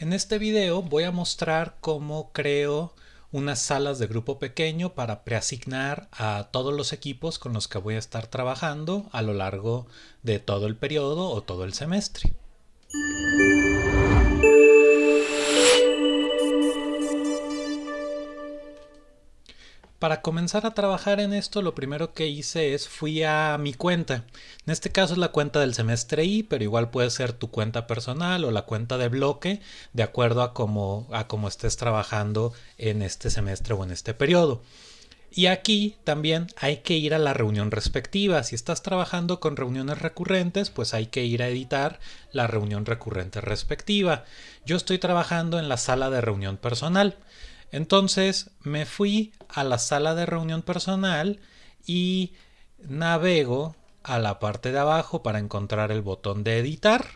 En este video voy a mostrar cómo creo unas salas de grupo pequeño para preasignar a todos los equipos con los que voy a estar trabajando a lo largo de todo el periodo o todo el semestre. Para comenzar a trabajar en esto, lo primero que hice es fui a mi cuenta. En este caso es la cuenta del semestre I, pero igual puede ser tu cuenta personal o la cuenta de bloque, de acuerdo a cómo, a estés trabajando en este semestre o en este periodo. Y aquí también hay que ir a la reunión respectiva. Si estás trabajando con reuniones recurrentes, pues hay que ir a editar la reunión recurrente respectiva. Yo estoy trabajando en la sala de reunión personal. Entonces me fui a la sala de reunión personal y navego a la parte de abajo para encontrar el botón de editar.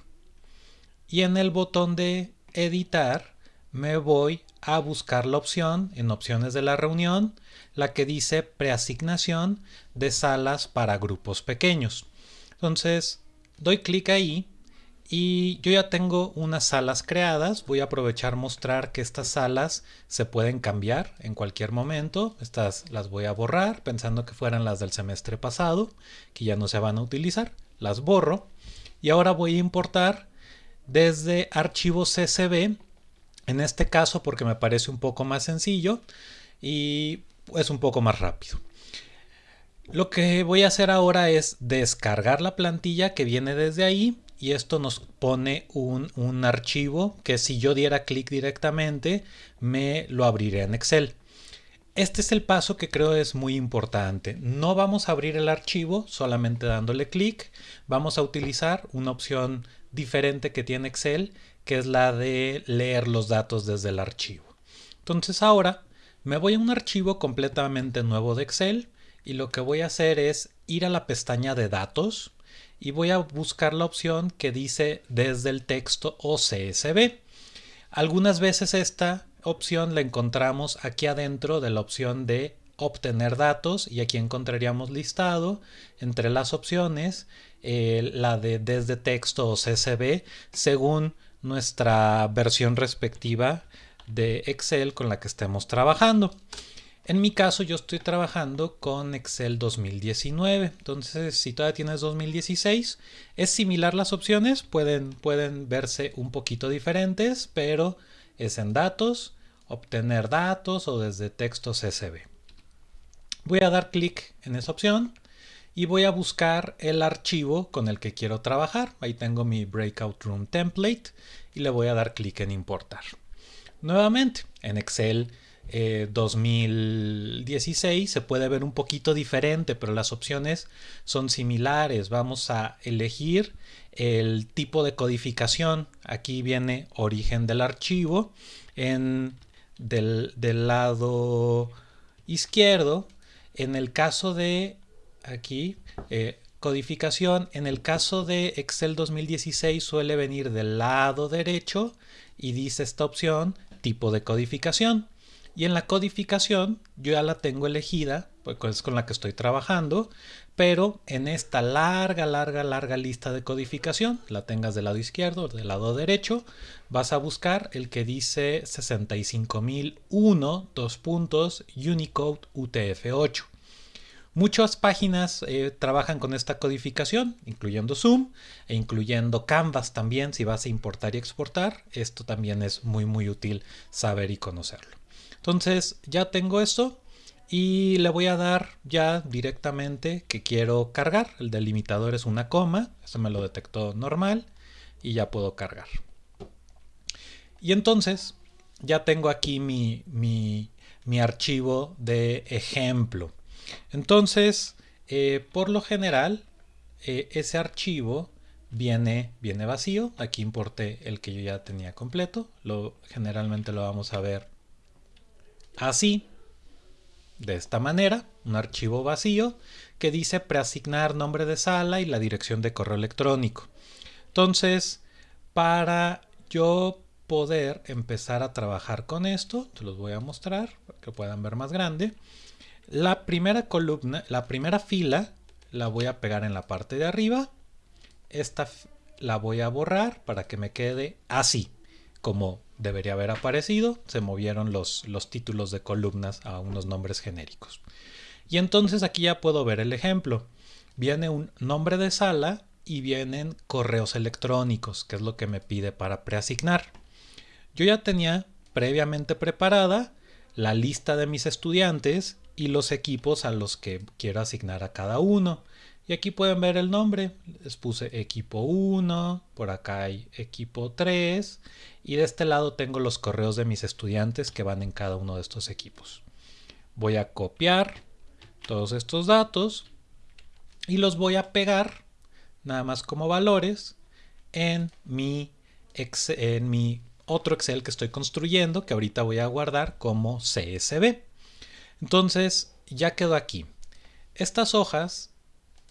Y en el botón de editar me voy a buscar la opción en opciones de la reunión, la que dice preasignación de salas para grupos pequeños. Entonces doy clic ahí y yo ya tengo unas salas creadas. Voy a aprovechar mostrar que estas salas se pueden cambiar en cualquier momento. Estas las voy a borrar pensando que fueran las del semestre pasado, que ya no se van a utilizar. Las borro. Y ahora voy a importar desde archivos CSV. En este caso porque me parece un poco más sencillo y es un poco más rápido. Lo que voy a hacer ahora es descargar la plantilla que viene desde ahí y esto nos pone un, archivo que si yo diera clic directamente me lo abriré en Excel. Este es el paso que creo es muy importante. No vamos a abrir el archivo solamente dándole clic. Vamos a utilizar una opción diferente que tiene Excel, que es la de leer los datos desde el archivo. Entonces ahora me voy a un archivo completamente nuevo de Excel y lo que voy a hacer es ir a la pestaña de datos y voy a buscar la opción que dice desde el texto o CSV. Algunas veces esta opción la encontramos aquí adentro de la opción de obtener datos y aquí encontraríamos listado entre las opciones eh, la de desde texto o CSV según nuestra versión respectiva de Excel con la que estemos trabajando. En mi caso yo estoy trabajando con Excel 2019, entonces si todavía tienes 2016 es similar las opciones, pueden, pueden verse un poquito diferentes, pero es en datos, obtener datos o desde texto CSV. Voy a dar clic en esa opción y voy a buscar el archivo con el que quiero trabajar. Ahí tengo mi Breakout Room Template y le voy a dar clic en importar. Nuevamente en Excel 2016 eh, se puede ver un poquito diferente, pero las opciones son similares. Vamos a elegir el tipo de codificación. Aquí viene origen del archivo. En, del, lado izquierdo, en el caso de aquí, eh, codificación, en el caso de Excel 2016 suele venir del lado derecho y dice esta opción tipo de codificación. Y en la codificación yo ya la tengo elegida, pues es con la que estoy trabajando, pero en esta larga, larga, larga lista de codificación, la tengas del lado izquierdo o del lado derecho, vas a buscar el que dice 65001, dos puntos, Unicode UTF-8. Muchas páginas eh, trabajan con esta codificación, incluyendo Zoom e incluyendo Canvas también si vas a importar y exportar. Esto también es muy muy útil saber y conocerlo. Entonces ya tengo esto y le voy a dar ya directamente que quiero cargar. El delimitador es una coma, eso me lo detectó normal y ya puedo cargar. Y entonces ya tengo aquí mi, mi, archivo de ejemplo. Entonces, eh, por lo general, eh, ese archivo viene, viene vacío. Aquí importé el que yo ya tenía completo. Lo, generalmente lo vamos a ver Así, de esta manera, un archivo vacío que dice preasignar nombre de sala y la dirección de correo electrónico. Entonces, para yo poder empezar a trabajar con esto, te los voy a mostrar para que puedan ver más grande. La primera columna, la primera fila la voy a pegar en la parte de arriba. Esta la voy a borrar para que me quede así como debería haber aparecido, se movieron los, los títulos de columnas a unos nombres genéricos. Y entonces aquí ya puedo ver el ejemplo. Viene un nombre de sala y vienen correos electrónicos, que es lo que me pide para preasignar. Yo ya tenía previamente preparada la lista de mis estudiantes y los equipos a los que quiero asignar a cada uno. Y aquí pueden ver el nombre. Les puse equipo 1, por acá hay equipo 3 y de este lado tengo los correos de mis estudiantes que van en cada uno de estos equipos. Voy a copiar todos estos datos y los voy a pegar nada más como valores en mi, en mi otro Excel que estoy construyendo que ahorita voy a guardar como CSV. Entonces ya quedó aquí. Estas hojas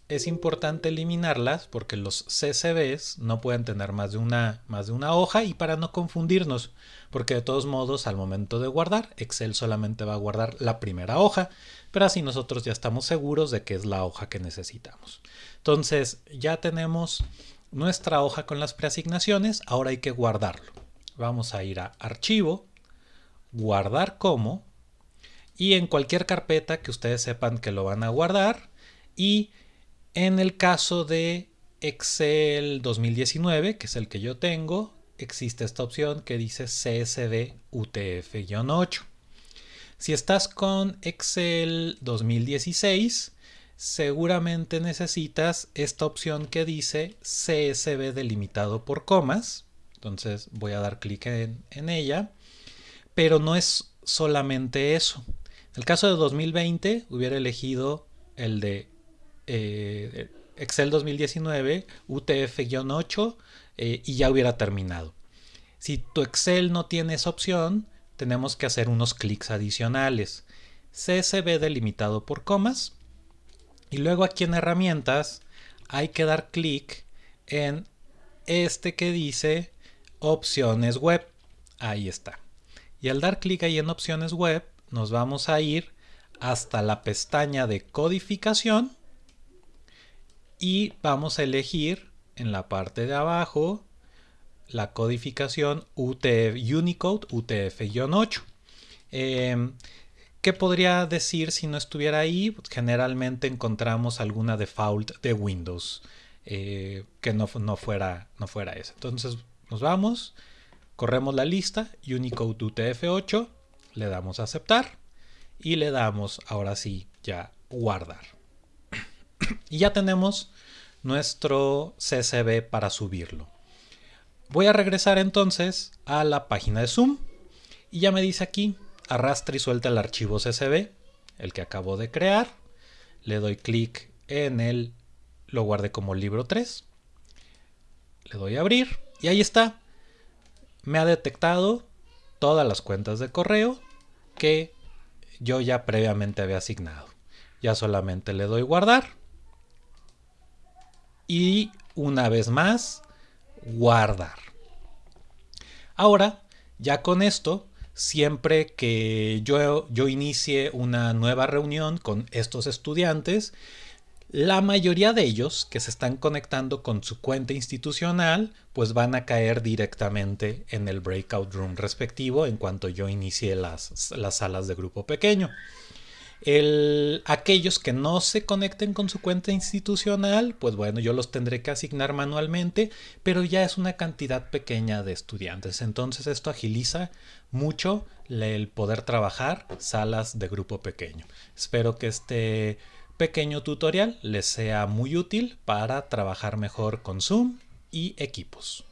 es importante eliminarlas porque los CSVs no pueden tener más de, una, más de una hoja y para no confundirnos, porque de todos modos al momento de guardar, Excel solamente va a guardar la primera hoja, pero así nosotros ya estamos seguros de que es la hoja que necesitamos. Entonces ya tenemos nuestra hoja con las preasignaciones, ahora hay que guardarlo. Vamos a ir a Archivo, Guardar como, y en cualquier carpeta que ustedes sepan que lo van a guardar, y en el caso de Excel 2019, que es el que yo tengo, existe esta opción que dice CSV UTF-8. Si estás con Excel 2016, seguramente necesitas esta opción que dice CSV delimitado por comas. Entonces voy a dar clic en, en, ella. Pero no es solamente eso. El caso de 2020 hubiera elegido el de eh, Excel 2019, UTF-8 eh, y ya hubiera terminado. Si tu Excel no tiene esa opción, tenemos que hacer unos clics adicionales. CSV delimitado por comas. Y luego aquí en herramientas hay que dar clic en este que dice opciones web. Ahí está. Y al dar clic ahí en opciones web, nos vamos a ir hasta la pestaña de codificación y vamos a elegir en la parte de abajo la codificación UTF, Unicode UTF-8. Em, ¿Qué podría decir si no estuviera ahí? Pues, generalmente encontramos alguna default de Windows eh, que no, no, fuera, no fuera esa. Entonces nos vamos, corremos la lista, Unicode UTF-8, le damos a aceptar y le damos ahora sí ya guardar. y ya tenemos nuestro CSV para subirlo. Voy a regresar entonces a la página de Zoom y ya me dice aquí, arrastra y suelta el archivo CSV, el que acabo de crear. Le doy clic en el, lo guardé como libro 3. Le doy a abrir y ahí está. Me ha detectado todas las cuentas de correo que yo ya previamente había asignado. Ya solamente le doy guardar y una vez más guardar. Ahora, ya con esto, siempre que yo, yo inicie una nueva reunión con estos estudiantes, la mayoría de ellos que se están conectando con su cuenta institucional, pues van a caer directamente en el breakout room respectivo en cuanto yo inicie las, las salas de grupo pequeño. El, aquellos que no se conecten con su cuenta institucional, pues bueno, yo los tendré que asignar manualmente, pero ya es una cantidad pequeña de estudiantes. Entonces esto agiliza mucho el poder trabajar salas de grupo pequeño. Espero que este pequeño tutorial les sea muy útil para trabajar mejor con Zoom y equipos.